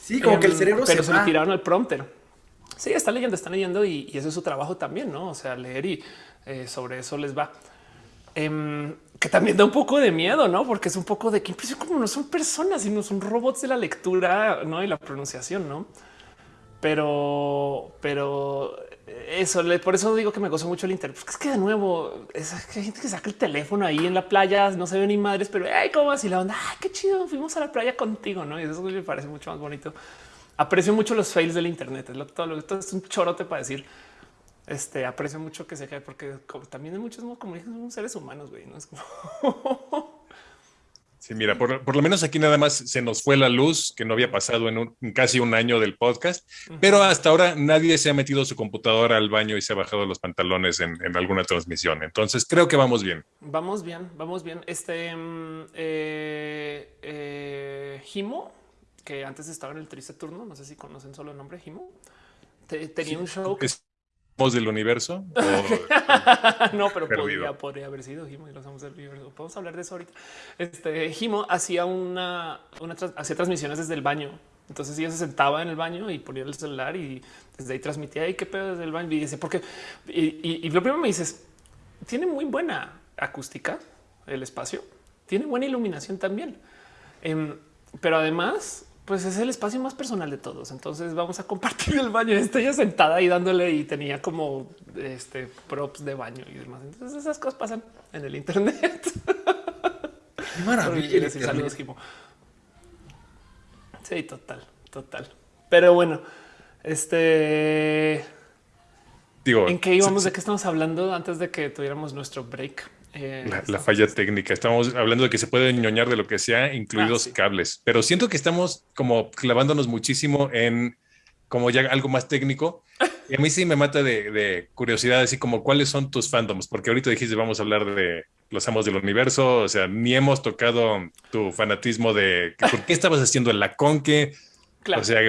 Sí, como que el em, cerebro pero se, se le tiraron al prompter. Sí, están leyendo, están leyendo y, eso es su trabajo también, no? O sea, leer y eh, sobre eso les va. Em, que también da un poco de miedo, no? Porque es un poco de que impresión como no son personas, sino son robots de la lectura ¿no? y la pronunciación, no? Pero, pero eso, por eso digo que me gozo mucho el internet. Porque es que de nuevo es que hay gente que saca el teléfono ahí en la playa, no se ve ni madres, pero ay, cómo así la onda. Ay, qué chido. Fuimos a la playa contigo, no? Y eso me parece mucho más bonito aprecio mucho los fails del Internet. Es lo, todo, lo, es un chorote para decir. Este aprecio mucho que se cae porque también hay muchos como somos seres humanos, güey. No es como Sí, mira, por, lo menos aquí nada más se nos fue la luz, que no había pasado en, casi un año del podcast, pero hasta ahora nadie se ha metido su computadora al baño y se ha bajado los pantalones en, alguna transmisión. Entonces creo que vamos bien. Vamos bien, vamos bien. Este mm, eh, eh, Jimo, que antes estaba en el triste turno, no sé si conocen solo el nombre Jimo, tenía un show del universo? no, pero podría, haber sido Himo y los del universo. Podemos hablar de eso ahorita. Este Himo hacía una, hacía transmisiones desde el baño. Entonces ella se sentaba en el baño y ponía el celular y desde ahí transmitía. ¿Y qué pedo desde el baño? Y dice, porque y, y, lo primero me dices, tiene muy buena acústica el espacio, tiene buena iluminación también. Em, pero además pues es el espacio más personal de todos. Entonces vamos a compartir el baño. Estoy ya sentada ahí dándole y tenía como este props de baño y demás. Entonces esas cosas pasan en el Internet. Maravilla. saludos, Sí, total, total. Pero bueno, este digo, en qué íbamos, de qué estamos hablando antes de que tuviéramos nuestro break. Eh, la, falla técnica. Estamos hablando de que se puede ñoñar de lo que sea, incluidos ah, cables, pero siento que estamos como clavándonos muchísimo en como ya algo más técnico. Y a mí sí me mata de, curiosidad, así como cuáles son tus fandoms, porque ahorita dijiste vamos a hablar de los amos del universo, o sea, ni hemos tocado tu fanatismo de por qué estabas haciendo la conque, o sea,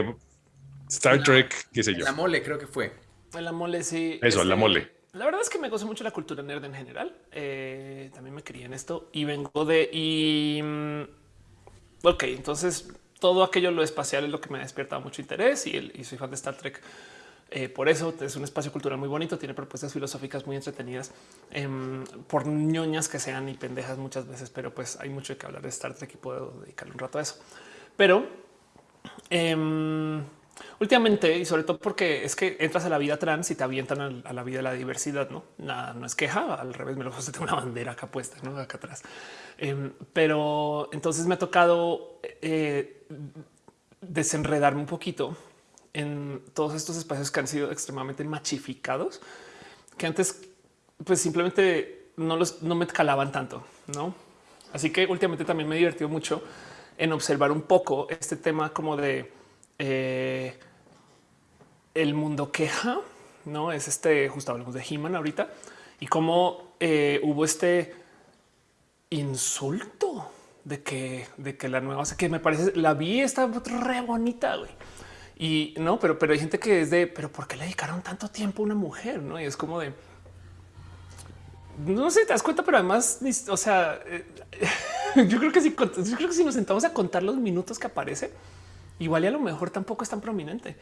Star Trek, qué sé yo. La mole creo que fue. La mole, sí. Eso, la mole. La verdad es que me gozo mucho la cultura nerd en general. Eh, también me quería en esto y vengo de y mm, ok, entonces todo aquello lo espacial es lo que me ha despertado mucho interés y, soy fan de Star Trek. Eh, por eso es un espacio cultural muy bonito, tiene propuestas filosóficas muy entretenidas, em, por ñoñas que sean y pendejas muchas veces, pero pues hay mucho que hablar de Star Trek y puedo dedicarle un rato a eso. Pero em, Últimamente, y sobre todo porque es que entras a la vida trans y te avientan a la vida de la diversidad, no? Nada, no es queja, al revés, me lo tengo una bandera acá puesta, ¿no? acá atrás. Em, pero entonces me ha tocado eh, desenredarme un poquito en todos estos espacios que han sido extremadamente machificados, que antes pues simplemente no los no me calaban tanto, no? Así que últimamente también me he divertido mucho en observar un poco este tema como de eh, el mundo queja, no es este justo hablamos de He-Man ahorita y cómo eh, hubo este insulto de que, de que la nueva, o sea, que me parece la vi está re bonita, güey. Y no, pero, pero hay gente que es de, pero ¿por qué le dedicaron tanto tiempo a una mujer? No, y es como de, no sé, te das cuenta, pero además, o sea, eh, yo creo que si, yo creo que si nos sentamos a contar los minutos que aparece, igual y a lo mejor tampoco es tan prominente.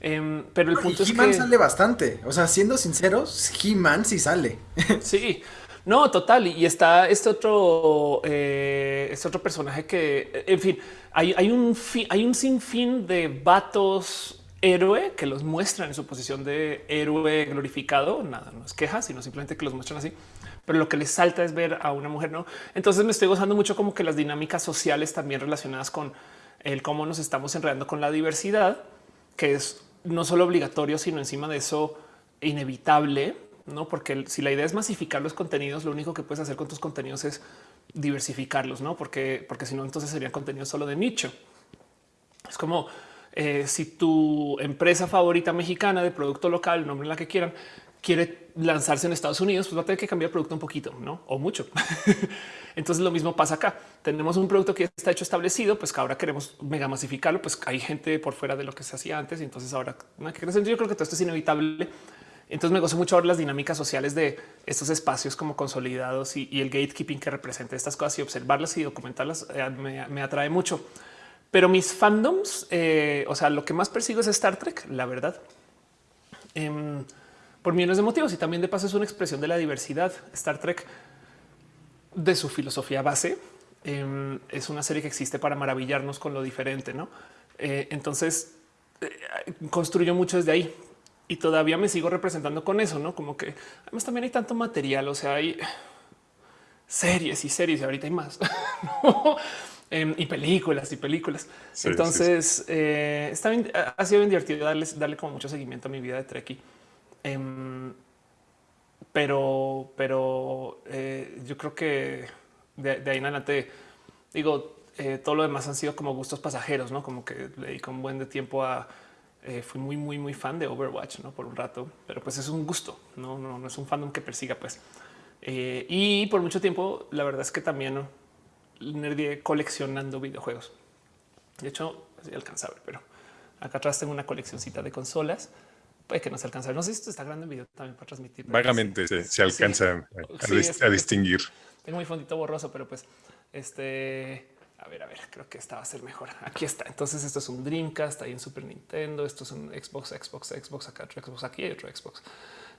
Em, pero el punto es que sale bastante. O sea, siendo sinceros, He-Man sí sale. sí, no, total. Y está este otro, eh, este otro personaje que, en fin, hay, hay un hay un sinfín de vatos héroe que los muestran en su posición de héroe glorificado. Nada, no es queja, sino simplemente que los muestran así. Pero lo que les salta es ver a una mujer, no? Entonces me estoy gozando mucho como que las dinámicas sociales también relacionadas con el cómo nos estamos enredando con la diversidad, que es no solo obligatorio, sino encima de eso inevitable, no? Porque si la idea es masificar los contenidos, lo único que puedes hacer con tus contenidos es diversificarlos, no? Porque, porque si no, entonces sería contenido solo de nicho. Es como eh, si tu empresa favorita mexicana de producto local, nombre la que quieran, quiere lanzarse en Estados Unidos, pues va a tener que cambiar el producto un poquito, no o mucho. Entonces lo mismo pasa acá. Tenemos un producto que está hecho establecido, pues que ahora queremos mega masificarlo, pues hay gente por fuera de lo que se hacía antes. Y entonces ahora no hay que crecer. Yo creo que todo esto es inevitable. Entonces me gozo mucho ahora las dinámicas sociales de estos espacios como consolidados y, el gatekeeping que representa estas cosas y observarlas y documentarlas eh, me, atrae mucho. Pero mis fandoms, eh, o sea, lo que más persigo es Star Trek, la verdad. Em, por millones de motivos y también de paso es una expresión de la diversidad. Star Trek de su filosofía base em, es una serie que existe para maravillarnos con lo diferente, ¿no? Eh, entonces eh, construyo mucho desde ahí y todavía me sigo representando con eso, ¿no? Como que además también hay tanto material, o sea, hay series y series y ahorita hay más. Em, y películas y películas. Entonces eh, está bien, ha sido bien divertido darle, darle como mucho seguimiento a mi vida de Trekkie. Em, pero, pero eh, yo creo que de, ahí en adelante Digo, eh, todo lo demás han sido como gustos pasajeros, no como que le di con buen de tiempo a eh, fui muy, muy, muy fan de Overwatch ¿no? por un rato, pero pues es un gusto, no, no, no es un fandom que persiga, pues. Eh, y por mucho tiempo, la verdad es que también ¿no? nerdié coleccionando videojuegos. De hecho, es alcanzable, pero acá atrás tengo una coleccioncita de consolas. Puede que no se alcanza. No sé si esto está grande en video también para transmitir. Vagamente se, alcanza a, distinguir. Tengo mi fondito borroso, pero pues este a ver, a ver, creo que esta va a ser mejor. Aquí está. Entonces, esto es un Dreamcast ahí en Super Nintendo. Esto es un Xbox, Xbox, Xbox, acá otro Xbox, aquí hay otro Xbox.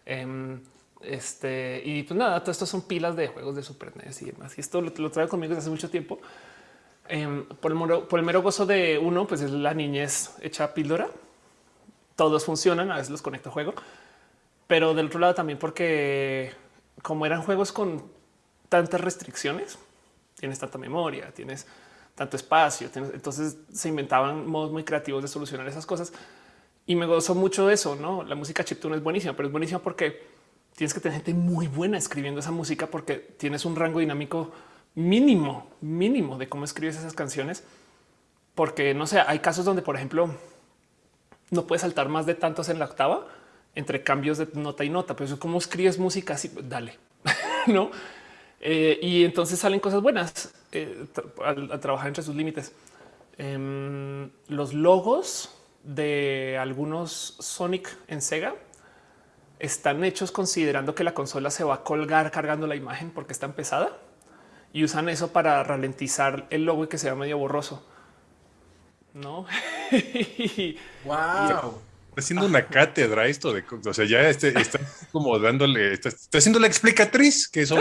Em, este y pues nada, todo esto son pilas de juegos de Super NES y demás. Y esto lo, traigo conmigo desde hace mucho tiempo. Em, por, el mero, por el mero gozo de uno, pues es la niñez hecha píldora. Todos funcionan, a veces los conecto a juego, pero del otro lado también porque como eran juegos con tantas restricciones, tienes tanta memoria, tienes tanto espacio. entonces se inventaban modos muy creativos de solucionar esas cosas. Y me gozó mucho eso, ¿no? La música chiptune es buenísima, pero es buenísima porque tienes que tener gente muy buena escribiendo esa música porque tienes un rango dinámico mínimo, mínimo de cómo escribes esas canciones. Porque no sé, hay casos donde, por ejemplo, no puedes saltar más de tantos en la octava entre cambios de nota y nota, pero eso cómo escribes música así, dale, no? Eh, y entonces salen cosas buenas eh, al, trabajar entre sus límites. Em, los logos de algunos Sonic en Sega están hechos considerando que la consola se va a colgar cargando la imagen porque está pesada y usan eso para ralentizar el logo y que sea medio borroso. No. wow. Está haciendo una cátedra esto de, o sea, ya este, está como dándole, está, está haciendo la explicatriz que eso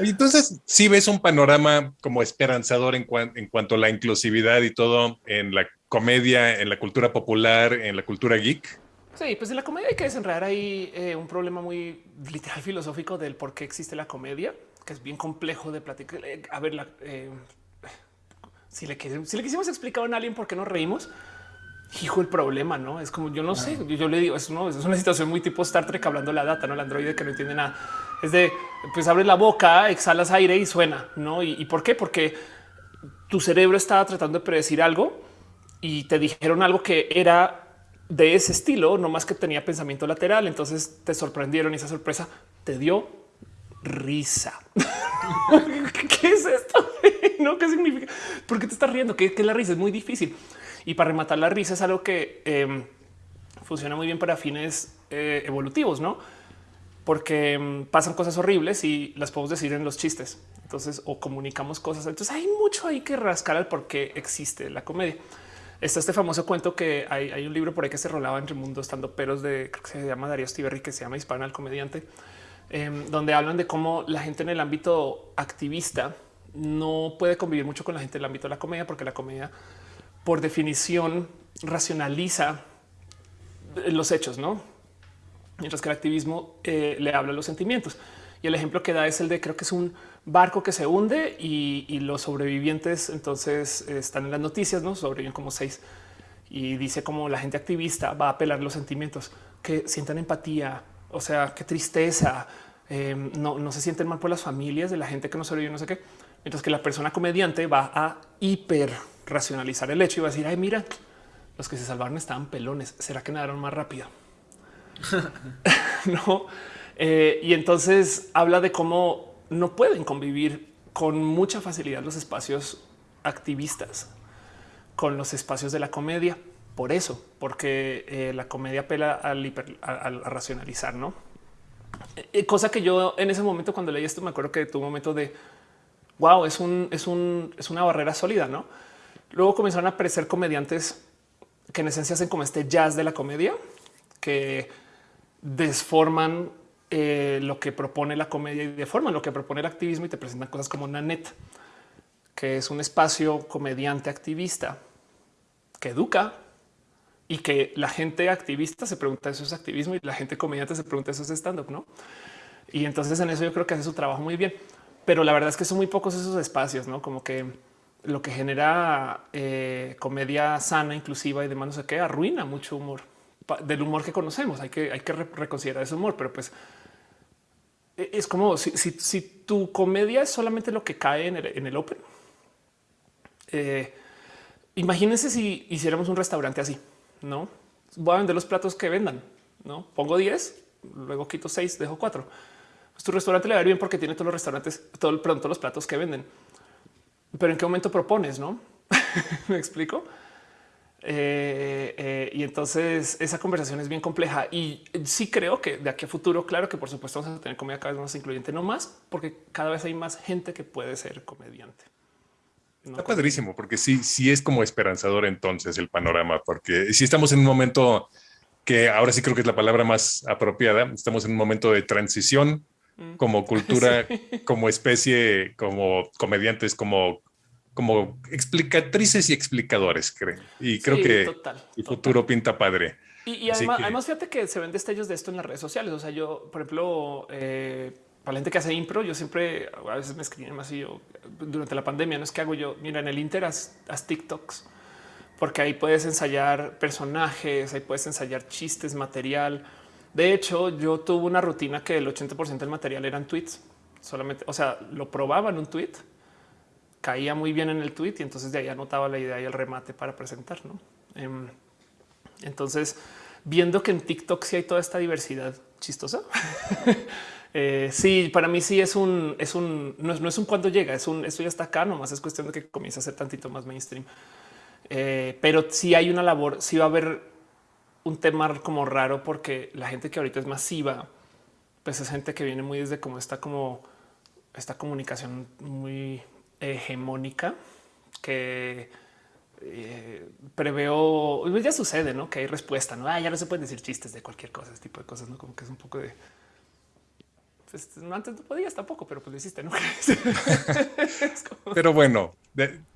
Entonces, si ves un panorama como esperanzador en, en cuanto a la inclusividad y todo en la comedia, en la cultura popular, en la cultura geek. Sí, pues en la comedia hay que desenredar ahí eh, un problema muy literal filosófico del por qué existe la comedia, que es bien complejo de platicar. Eh, a ver, eh, si, le, si le quisimos explicar a alguien por qué nos reímos, hijo, el problema, no es como yo no sé. Yo, le digo, es, es una situación muy tipo Star Trek hablando la data, no el androide que no entiende nada es de, pues abres la boca, exhalas aire y suena, ¿no? ¿Y, por qué? Porque tu cerebro estaba tratando de predecir algo y te dijeron algo que era de ese estilo, no más que tenía pensamiento lateral. Entonces te sorprendieron y esa sorpresa te dio risa. ¿Qué es esto? ¿No? ¿Qué significa? ¿Por qué te estás riendo? ¿Qué, es la risa? Es muy difícil. Y para rematar la risa es algo que em, funciona muy bien para fines eh, evolutivos, ¿no? porque mm, pasan cosas horribles y las podemos decir en los chistes. Entonces, o comunicamos cosas. Entonces hay mucho ahí que rascar al por qué existe la comedia. Está este famoso cuento que hay, un libro por ahí que se rolaba entre mundos estando peros de que se llama Darío Stiberri, que se llama Hispana el comediante, em, donde hablan de cómo la gente en el ámbito activista no puede convivir mucho con la gente del ámbito de la comedia, porque la comedia, por definición, racionaliza los hechos, no? mientras que el activismo eh, le habla los sentimientos. Y el ejemplo que da es el de creo que es un barco que se hunde y, los sobrevivientes entonces están en las noticias, no sobreviven como seis y dice como la gente activista va a apelar los sentimientos que sientan empatía, o sea, qué tristeza, em, no, no se sienten mal por las familias de la gente que no sobrevive, no sé qué. Mientras que la persona comediante va a hiper racionalizar el hecho y va a decir, ay, mira, los que se salvaron estaban pelones. ¿Será que nadaron más rápido? no. Eh, y entonces habla de cómo no pueden convivir con mucha facilidad los espacios activistas con los espacios de la comedia. Por eso, porque eh, la comedia apela al, a, racionalizar, no? Eh, cosa que yo en ese momento, cuando leí esto, me acuerdo que tuve un momento de wow, es un, es un, es una barrera sólida, no? Luego comenzaron a aparecer comediantes que en esencia hacen como este jazz de la comedia, que desforman eh, lo que propone la comedia y deforman lo que propone el activismo y te presentan cosas como Nanet, que es un espacio comediante activista que educa y que la gente activista se pregunta eso es activismo y la gente comediante se pregunta eso es stand up, no? Y entonces en eso yo creo que hace su trabajo muy bien, pero la verdad es que son muy pocos esos espacios, no como que lo que genera eh, comedia sana, inclusiva y demás, no sé qué, arruina mucho humor del humor que conocemos. Hay que, hay que reconsiderar ese humor, pero pues e, es como si, tu comedia es solamente lo que cae en el, Open. Eh, imagínense si hiciéramos un restaurante así, no voy a vender los platos que vendan, no pongo 10, luego quito 6, dejo 4. Pues tu restaurante le va a ir bien porque tiene todos los restaurantes, todo el pronto los platos que venden. Pero en qué momento propones, no me explico. Eh, eh, y entonces esa conversación es bien compleja y sí creo que de aquí a futuro, claro que por supuesto vamos a tener comedia cada vez más incluyente, no más, porque cada vez hay más gente que puede ser comediante. Está padrísimo, porque sí, sí es como esperanzador entonces el panorama, porque si estamos en un momento que ahora sí creo que es la palabra más apropiada, estamos en un momento de transición mm. como cultura, como especie, como comediantes, como como explicatrices y explicadores, creo. Y creo que el futuro pinta padre. Y, además, fíjate que se ven destellos de esto en las redes sociales. O sea, yo, por ejemplo, eh, para la gente que hace impro, yo siempre a veces me escriben así yo, durante la pandemia. No es que hago yo, mira, en el Inter haz, TikToks, porque ahí puedes ensayar personajes, ahí puedes ensayar chistes, material. De hecho, yo tuve una rutina que el 80% del material eran tweets solamente. O sea, lo probaba en un tweet caía muy bien en el tweet y entonces de ahí anotaba la idea y el remate para presentar. ¿no? Em, entonces, viendo que en TikTok sí hay toda esta diversidad chistosa. eh, sí, para mí sí es un, es un, no es, no es un cuando llega, es un, esto ya está acá, nomás es cuestión de que comience a ser tantito más mainstream. Eh, pero sí hay una labor, sí va a haber un tema como raro porque la gente que ahorita es masiva, pues es gente que viene muy desde como esta como esta comunicación muy hegemónica que eh, preveo, pues ya sucede, ¿no? Que hay respuesta, ¿no? Ah, ya no se pueden decir chistes de cualquier cosa, ese tipo de cosas, ¿no? Como que es un poco de... Pues, antes no podías tampoco, pero pues lo hiciste, ¿no? Pero bueno,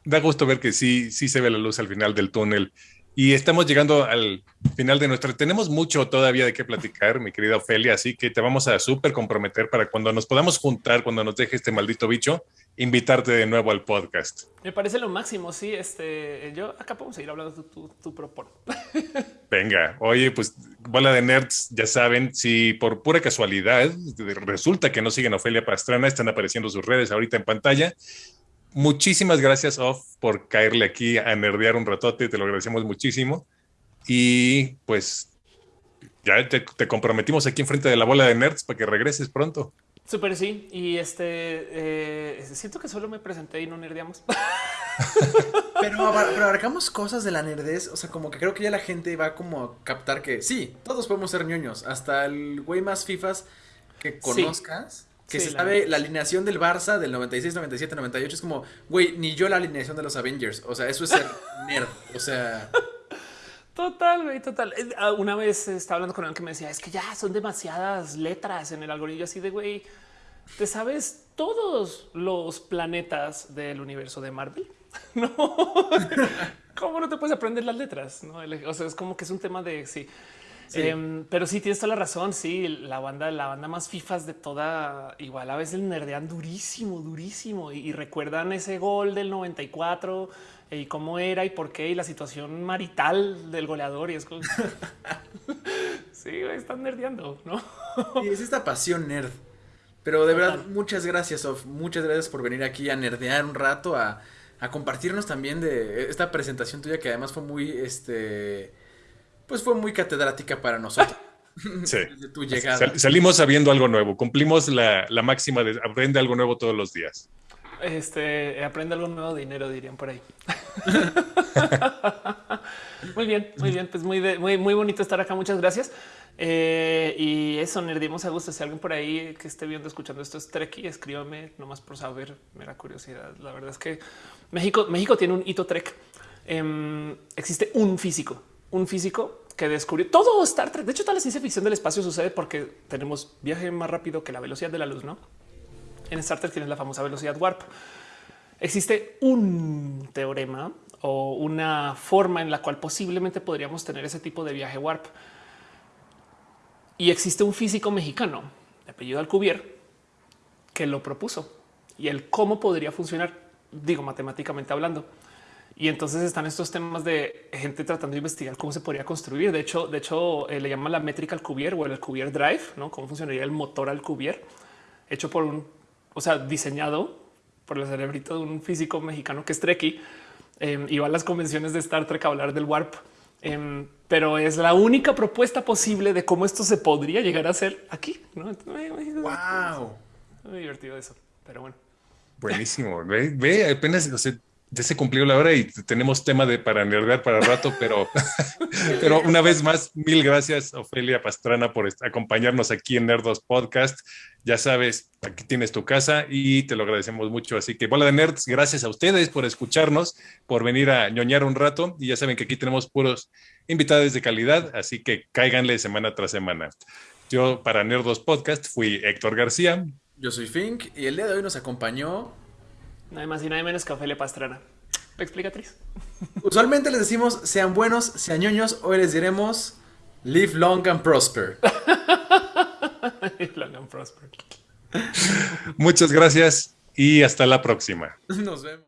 da gusto ver que sí, sí se ve la luz al final del túnel y estamos llegando al final de nuestra. Tenemos mucho todavía de qué platicar, mi querida Ofelia, así que te vamos a súper comprometer para cuando nos podamos juntar, cuando nos deje este maldito bicho, invitarte de nuevo al podcast. Me parece lo máximo. Sí, este yo acá podemos seguir hablando tu, tu, propon. Venga, oye, pues bola de nerds, ya saben, si por pura casualidad resulta que no siguen a Ofelia Pastrana, están apareciendo sus redes ahorita en pantalla muchísimas gracias, Off, por caerle aquí a nerdear un ratote. Te lo agradecemos muchísimo. Y pues ya te, comprometimos aquí enfrente de la bola de nerds para que regreses pronto. Súper sí. Y este eh, siento que solo me presenté y no nerdeamos. pero, pero abarcamos cosas de la nerdez. O sea, como que creo que ya la gente va como a captar que sí, todos podemos ser ñoños. Hasta el güey más fifas que conozcas que se sabe la alineación del Barça del 96, 97, 98. Es como, güey, ni yo la alineación de los Avengers. O sea, eso es ser nerd. O sea. Total, güey, total. Ah, una vez estaba hablando con alguien que me decía, es que ya son demasiadas letras en el algoritmo así de, güey, ¿te sabes todos los planetas del universo de Marvel? no. ¿Cómo no te puedes aprender las letras? No, o sea, es como que es un tema de sí. Em, pero sí tienes toda la razón. Sí, la banda, la banda más fifas de toda, igual a veces nerdean durísimo, durísimo y, recuerdan ese gol del 94 y cómo era y por qué y la situación marital del goleador. Y es como sí, están nerdeando, no? y es esta pasión nerd. Pero de verdad, muchas gracias, Of. Muchas gracias por venir aquí a nerdear un rato, a, a compartirnos también de esta presentación tuya que además fue muy este pues fue muy catedrática para nosotros. Sí. tu llegada. salimos sabiendo algo nuevo. Cumplimos la, máxima de aprende algo nuevo todos los días. Este aprende algo nuevo dinero, dirían por ahí. muy bien, muy bien. Pues muy, muy, muy bonito estar acá. Muchas gracias. Eh, y eso, nerdimos a gusto. Si alguien por ahí que esté viendo, escuchando esto es Trek, escríbame nomás por saber, mera curiosidad. La verdad es que México, México tiene un hito Trek. Em, existe un físico un físico que descubrió todo Star Trek. De hecho, toda la ciencia ficción del espacio sucede porque tenemos viaje más rápido que la velocidad de la luz, ¿no? En Star Trek tienes la famosa velocidad warp. Existe un teorema o una forma en la cual posiblemente podríamos tener ese tipo de viaje warp. Y existe un físico mexicano de apellido Alcubierre que lo propuso y el cómo podría funcionar, digo matemáticamente hablando. Y entonces están estos temas de gente tratando de investigar cómo se podría construir. De hecho, de hecho, eh, le llaman la métrica al Cuvier o el Cuvier Drive, no cómo funcionaría el motor al Cuvier. hecho por un, o sea, diseñado por el cerebrito de un físico mexicano que es Trekkie. Eh, iba a las convenciones de Star Trek a hablar del warp, em, pero es la única propuesta posible de cómo esto se podría llegar a hacer aquí. ¿no? Wow. Muy divertido eso, pero bueno. Buenísimo. Ve, ve apenas o sea, ya se cumplió la hora y tenemos tema de para nerdear para rato, pero, pero una vez más, mil gracias, Ofelia Pastrana, por acompañarnos aquí en Nerdos Podcast. Ya sabes, aquí tienes tu casa y te lo agradecemos mucho. Así que, bola de nerds, gracias a ustedes por escucharnos, por venir a ñoñar un rato. Y ya saben que aquí tenemos puros invitados de calidad, así que cáiganle semana tras semana. Yo, para Nerdos Podcast, fui Héctor García. Yo soy Fink y el día de hoy nos acompañó Nada más y nada menos que Ofelia Pastrana. Explicatriz. Usualmente les decimos sean buenos, sean ñoños. Hoy les diremos live long and prosper. live long and prosper. Muchas gracias y hasta la próxima. Nos vemos.